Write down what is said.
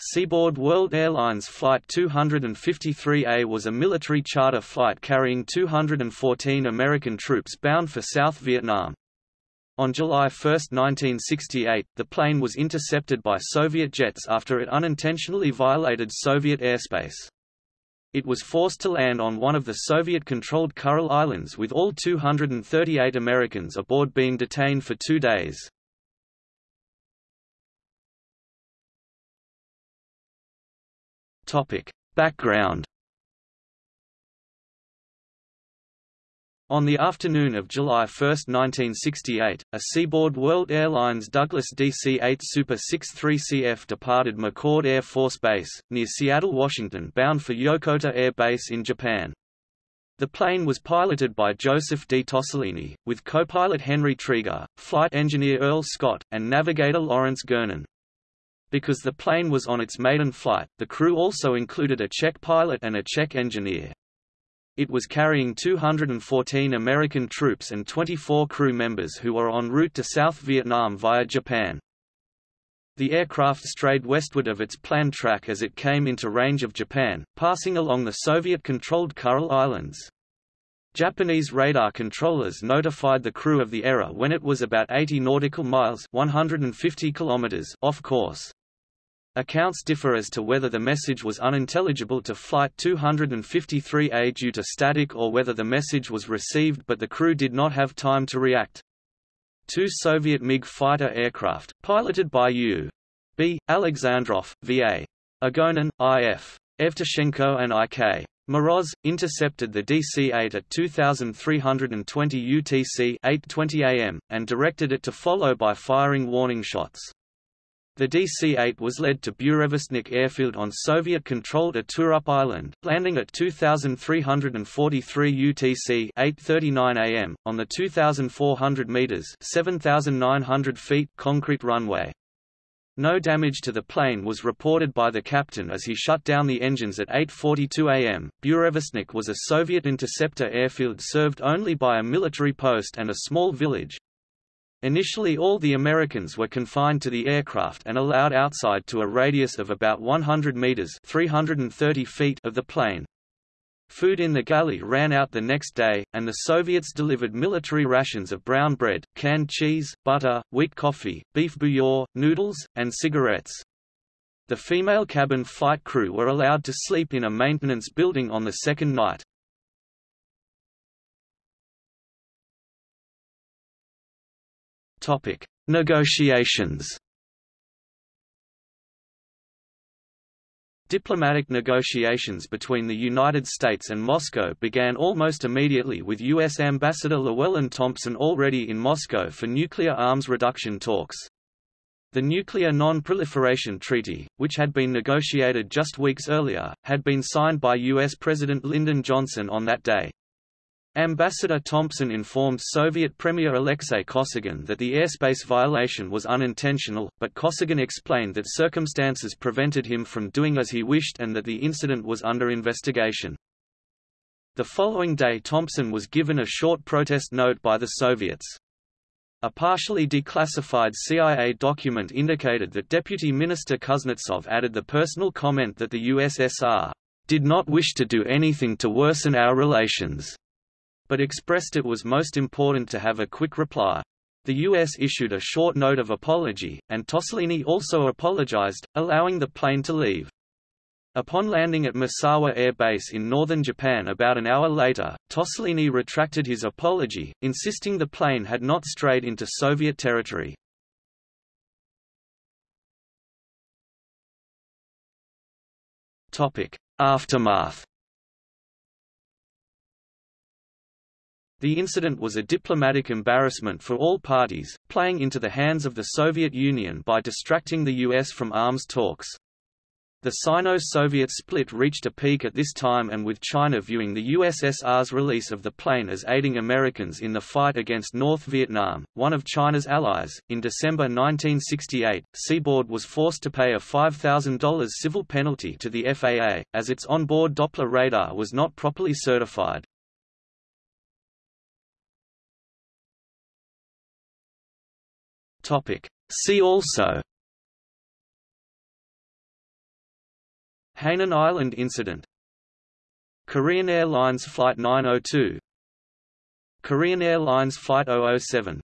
Seaboard World Airlines Flight 253A was a military charter flight carrying 214 American troops bound for South Vietnam. On July 1, 1968, the plane was intercepted by Soviet jets after it unintentionally violated Soviet airspace. It was forced to land on one of the Soviet-controlled Kuril Islands with all 238 Americans aboard being detained for two days. Topic. Background On the afternoon of July 1, 1968, a Seaboard World Airlines Douglas DC-8 Super 63CF departed McChord Air Force Base, near Seattle, Washington bound for Yokota Air Base in Japan. The plane was piloted by Joseph D. Tossolini, with co-pilot Henry Trieger, flight engineer Earl Scott, and navigator Lawrence Gernon. Because the plane was on its maiden flight, the crew also included a Czech pilot and a Czech engineer. It was carrying 214 American troops and 24 crew members who were en route to South Vietnam via Japan. The aircraft strayed westward of its planned track as it came into range of Japan, passing along the Soviet-controlled Kuril Islands. Japanese radar controllers notified the crew of the error when it was about 80 nautical miles 150 kilometers off course. Accounts differ as to whether the message was unintelligible to Flight 253A due to static or whether the message was received but the crew did not have time to react. Two Soviet MiG fighter aircraft, piloted by U.B. Alexandrov, V.A. Agonin, I.F. Evtushenko and I.K. Moroz, intercepted the DC-8 at 2320 UTC 8:20 am, and directed it to follow by firing warning shots. The DC-8 was led to Burevestnik airfield on Soviet-controlled Iturup Island, landing at 2,343 UTC 8:39 am on the 2,400 meters (7,900 feet) concrete runway. No damage to the plane was reported by the captain as he shut down the engines at 8.42 am. Burevestnik was a Soviet interceptor airfield served only by a military post and a small village, Initially all the Americans were confined to the aircraft and allowed outside to a radius of about 100 meters 330 feet of the plane. Food in the galley ran out the next day, and the Soviets delivered military rations of brown bread, canned cheese, butter, wheat coffee, beef bouillon, noodles, and cigarettes. The female cabin flight crew were allowed to sleep in a maintenance building on the second night. Topic: Negotiations. Diplomatic negotiations between the United States and Moscow began almost immediately with U.S. Ambassador Llewellyn Thompson already in Moscow for nuclear arms reduction talks. The Nuclear Non-Proliferation Treaty, which had been negotiated just weeks earlier, had been signed by U.S. President Lyndon Johnson on that day. Ambassador Thompson informed Soviet Premier Alexei Kosygin that the airspace violation was unintentional, but Kosygin explained that circumstances prevented him from doing as he wished and that the incident was under investigation. The following day Thompson was given a short protest note by the Soviets. A partially declassified CIA document indicated that Deputy Minister Kuznetsov added the personal comment that the USSR did not wish to do anything to worsen our relations but expressed it was most important to have a quick reply. The U.S. issued a short note of apology, and Tossolini also apologized, allowing the plane to leave. Upon landing at Misawa Air Base in northern Japan about an hour later, Tossolini retracted his apology, insisting the plane had not strayed into Soviet territory. Aftermath The incident was a diplomatic embarrassment for all parties, playing into the hands of the Soviet Union by distracting the US from arms talks. The Sino-Soviet split reached a peak at this time and with China viewing the USSR's release of the plane as aiding Americans in the fight against North Vietnam, one of China's allies, in December 1968, Seaboard was forced to pay a $5,000 civil penalty to the FAA, as its onboard Doppler radar was not properly certified. Topic. See also Hainan Island incident Korean Airlines Flight 902 Korean Airlines Flight 007